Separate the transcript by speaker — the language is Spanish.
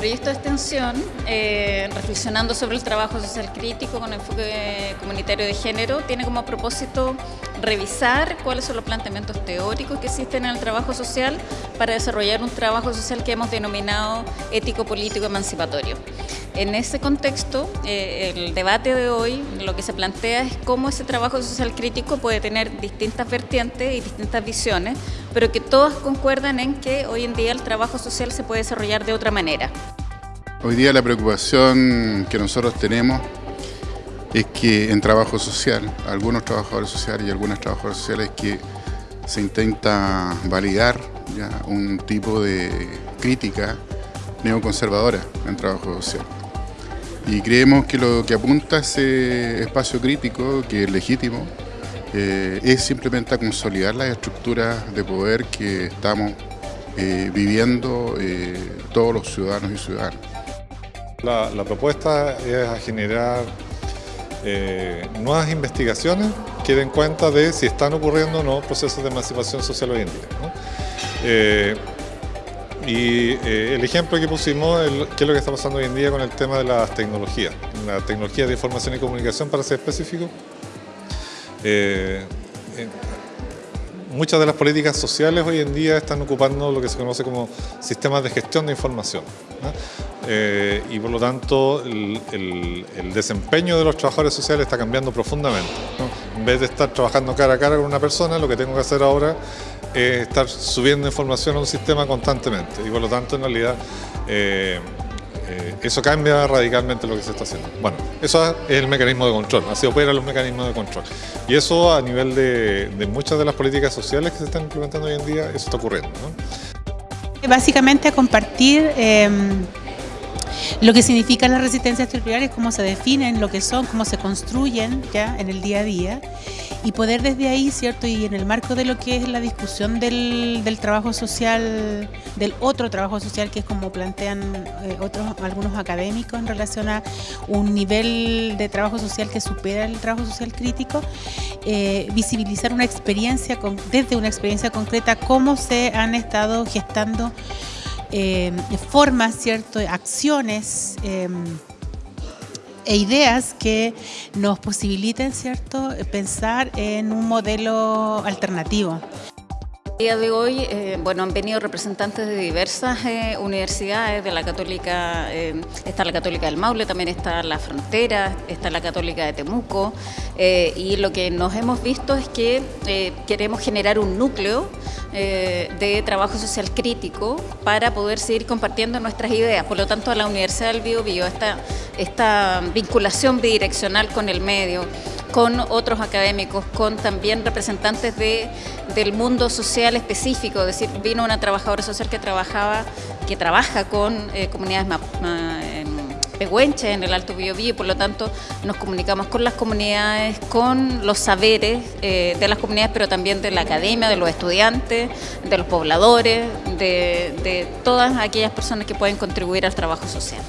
Speaker 1: proyecto de extensión, eh, reflexionando sobre el trabajo social crítico con enfoque comunitario de género, tiene como propósito revisar cuáles son los planteamientos teóricos que existen en el trabajo social para desarrollar un trabajo social que hemos denominado ético-político emancipatorio. En ese contexto, eh, el debate de hoy lo que se plantea es cómo ese trabajo social crítico puede tener distintas vertientes y distintas visiones, pero que todas concuerdan en que hoy en día el trabajo social se puede desarrollar de otra manera.
Speaker 2: Hoy día la preocupación que nosotros tenemos es que en trabajo social, algunos trabajadores sociales y algunas trabajadoras sociales que se intenta validar un tipo de crítica neoconservadora en trabajo social. Y creemos que lo que apunta ese espacio crítico, que es legítimo, eh, es simplemente a consolidar las estructuras de poder que estamos eh, viviendo eh, todos los ciudadanos y ciudadanas.
Speaker 3: La, propuesta es a generar nuevas investigaciones que den cuenta de si están ocurriendo o no procesos de emancipación social hoy en día. Y eh, el ejemplo que pusimos es lo que está pasando hoy en día con el tema de las tecnologías, la tecnología de información y comunicación para ser específico. Eh, eh, muchas de las políticas sociales hoy en día están ocupando lo que se conoce como sistemas de gestión de información. y por lo tanto el, desempeño de los trabajadores sociales está cambiando profundamente. En vez de estar trabajando cara a cara con una persona, lo que tengo que hacer ahora es estar subiendo información a un sistema constantemente y por lo tanto en realidad eh, eh, eso cambia radicalmente lo que se está haciendo. Bueno, eso es el mecanismo de control, así operan los mecanismos de control. Y eso a nivel de, muchas de las políticas sociales que se están implementando hoy en día, eso está ocurriendo.
Speaker 4: Básicamente compartir em, lo que significan las resistencias territoriales, cómo se definen, lo que son, cómo se construyen ya en el día a día y poder desde ahí, ¿cierto? Y en el marco de lo que es la discusión del, trabajo social, del otro trabajo social, que es como plantean eh, otros algunos académicos en relación a un nivel de trabajo social que supera el trabajo social crítico, eh, visibilizar una experiencia, desde una experiencia concreta, cómo se han estado gestando eh, formas, ¿cierto? Acciones e ideas que nos posibiliten ¿cierto? pensar en un modelo alternativo.
Speaker 1: El día de hoy eh, bueno, han venido representantes de diversas eh, universidades, de la Católica, eh, está la Católica del Maule, también está la Frontera, está la Católica de Temuco, y lo que nos hemos visto es que queremos generar un núcleo de trabajo social crítico para poder seguir compartiendo nuestras ideas. Por lo tanto, a la Universidad del Bio Bio, esta, esta vinculación bidireccional con el medio, con otros académicos, con también representantes de, del mundo social específico, es decir, vino una trabajadora social que trabajaba, que trabaja con eh, comunidades pehuenches en el Alto Biobío y por lo tanto nos comunicamos con las comunidades, con los saberes eh, de las comunidades, pero también de la academia, de los estudiantes, de los pobladores, de todas aquellas personas que pueden contribuir al trabajo social.